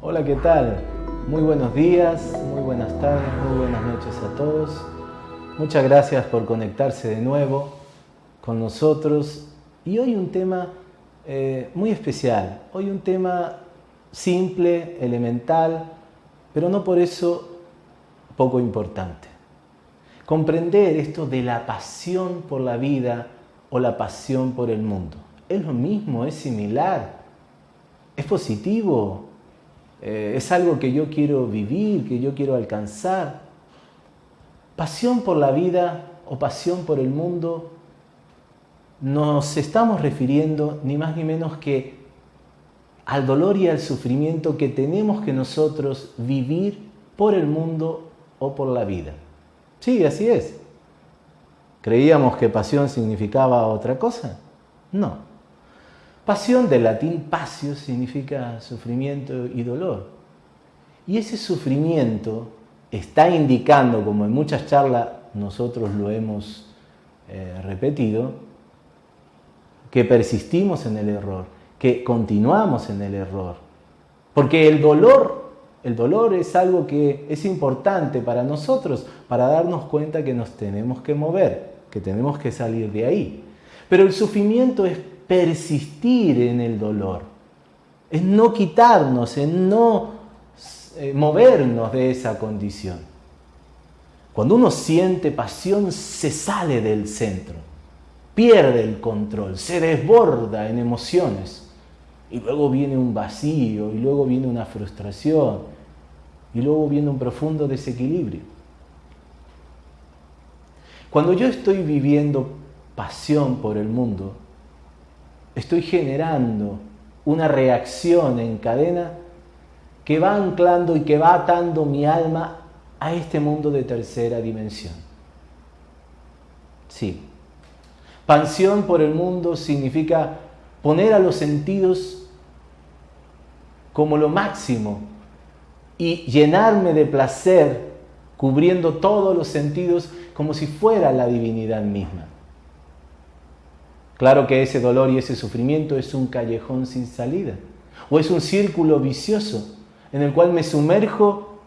Hola, ¿qué tal? Muy buenos días, muy buenas tardes, muy buenas noches a todos. Muchas gracias por conectarse de nuevo con nosotros. Y hoy un tema eh, muy especial, hoy un tema simple, elemental, pero no por eso poco importante. Comprender esto de la pasión por la vida o la pasión por el mundo. ¿Es lo mismo? ¿Es similar? ¿Es positivo? Eh, ¿Es algo que yo quiero vivir, que yo quiero alcanzar? Pasión por la vida o pasión por el mundo nos estamos refiriendo ni más ni menos que al dolor y al sufrimiento que tenemos que nosotros vivir por el mundo o por la vida. Sí, así es. ¿Creíamos que pasión significaba otra cosa? No. Pasión del latín pasio significa sufrimiento y dolor. Y ese sufrimiento está indicando, como en muchas charlas nosotros lo hemos eh, repetido, que persistimos en el error, que continuamos en el error. Porque el dolor, el dolor es algo que es importante para nosotros, para darnos cuenta que nos tenemos que mover, que tenemos que salir de ahí. Pero el sufrimiento es persistir en el dolor, es no quitarnos, es no eh, movernos de esa condición. Cuando uno siente pasión, se sale del centro, pierde el control, se desborda en emociones. Y luego viene un vacío, y luego viene una frustración, y luego viene un profundo desequilibrio. Cuando yo estoy viviendo pasión por el mundo, estoy generando una reacción en cadena que va anclando y que va atando mi alma a este mundo de tercera dimensión. Sí. Pasión por el mundo significa poner a los sentidos como lo máximo y llenarme de placer cubriendo todos los sentidos como si fuera la divinidad misma. Claro que ese dolor y ese sufrimiento es un callejón sin salida o es un círculo vicioso en el cual me sumerjo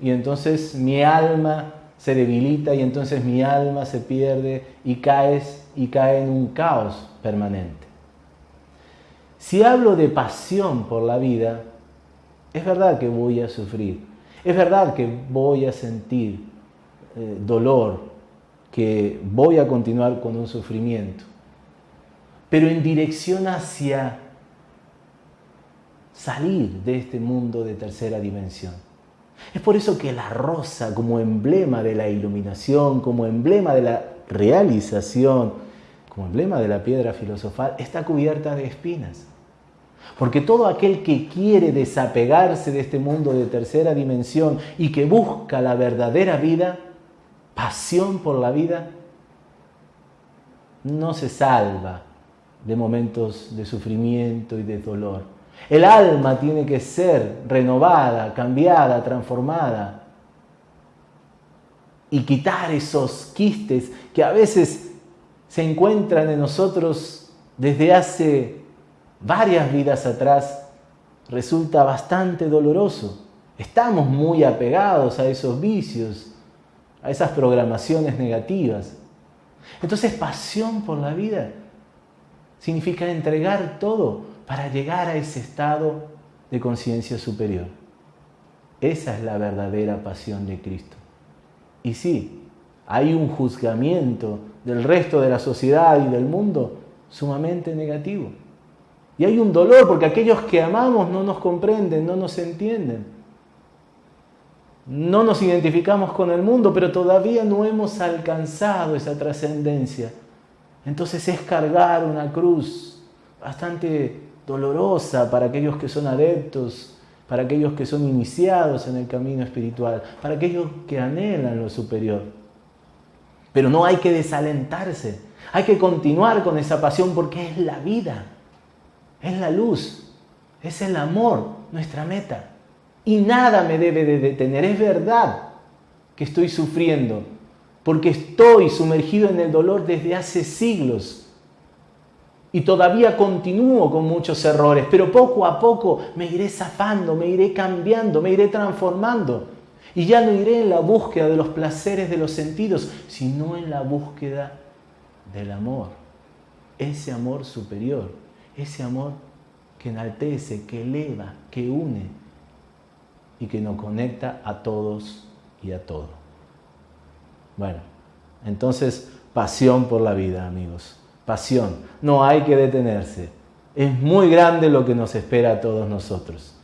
y entonces mi alma se debilita y entonces mi alma se pierde y caes y cae en un caos permanente. Si hablo de pasión por la vida, es verdad que voy a sufrir, es verdad que voy a sentir eh, dolor, que voy a continuar con un sufrimiento pero en dirección hacia salir de este mundo de tercera dimensión. Es por eso que la rosa, como emblema de la iluminación, como emblema de la realización, como emblema de la piedra filosofal, está cubierta de espinas. Porque todo aquel que quiere desapegarse de este mundo de tercera dimensión y que busca la verdadera vida, pasión por la vida, no se salva de momentos de sufrimiento y de dolor. El alma tiene que ser renovada, cambiada, transformada y quitar esos quistes que a veces se encuentran en nosotros desde hace varias vidas atrás. Resulta bastante doloroso. Estamos muy apegados a esos vicios, a esas programaciones negativas. Entonces, pasión por la vida significa entregar todo para llegar a ese estado de conciencia superior. Esa es la verdadera pasión de Cristo. Y sí, hay un juzgamiento del resto de la sociedad y del mundo sumamente negativo. Y hay un dolor porque aquellos que amamos no nos comprenden, no nos entienden. No nos identificamos con el mundo, pero todavía no hemos alcanzado esa trascendencia entonces es cargar una cruz bastante dolorosa para aquellos que son adeptos, para aquellos que son iniciados en el camino espiritual, para aquellos que anhelan lo superior. Pero no hay que desalentarse, hay que continuar con esa pasión porque es la vida, es la luz, es el amor, nuestra meta. y nada me debe de detener. Es verdad que estoy sufriendo, porque estoy sumergido en el dolor desde hace siglos. Y todavía continúo con muchos errores, pero poco a poco me iré zafando, me iré cambiando, me iré transformando. Y ya no iré en la búsqueda de los placeres de los sentidos, sino en la búsqueda del amor. Ese amor superior, ese amor que enaltece, que eleva, que une y que nos conecta a todos y a todo. Bueno, entonces pasión por la vida, amigos. Pasión. No hay que detenerse. Es muy grande lo que nos espera a todos nosotros.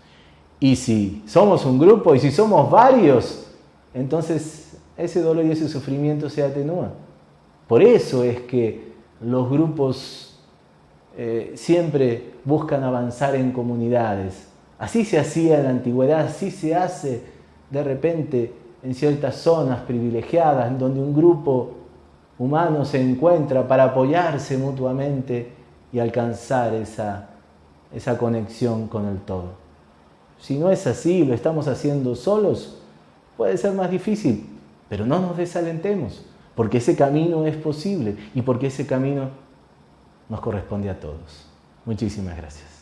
Y si somos un grupo y si somos varios, entonces ese dolor y ese sufrimiento se atenúan. Por eso es que los grupos eh, siempre buscan avanzar en comunidades. Así se hacía en la antigüedad, así se hace de repente en ciertas zonas privilegiadas, en donde un grupo humano se encuentra para apoyarse mutuamente y alcanzar esa, esa conexión con el todo. Si no es así, lo estamos haciendo solos, puede ser más difícil, pero no nos desalentemos, porque ese camino es posible y porque ese camino nos corresponde a todos. Muchísimas gracias.